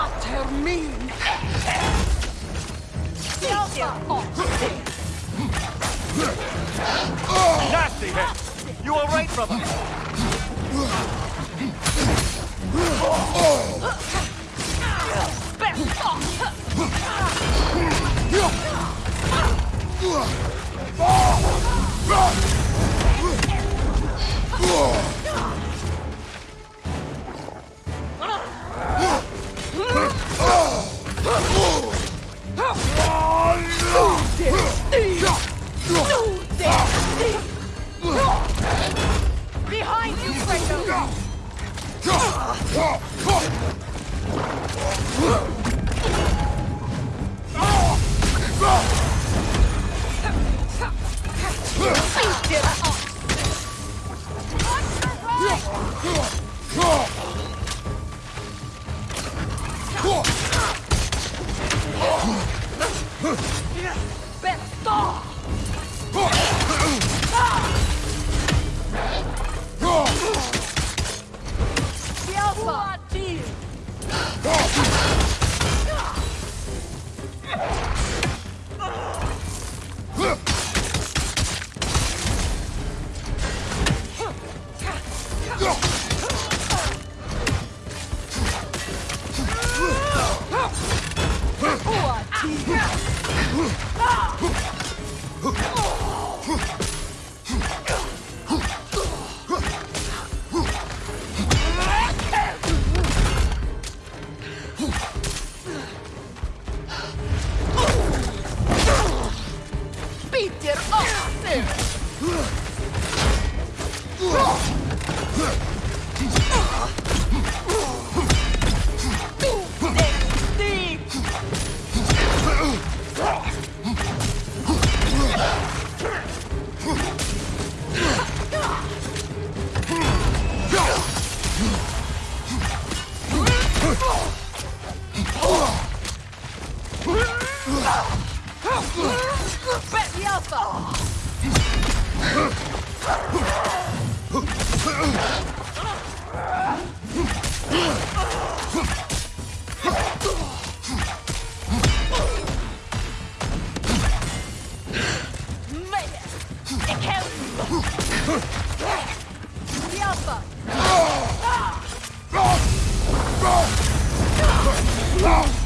Vatermin! Nasty hit! You alright, brother? Beat it Питер Остин! Bet the alpha! Alpha!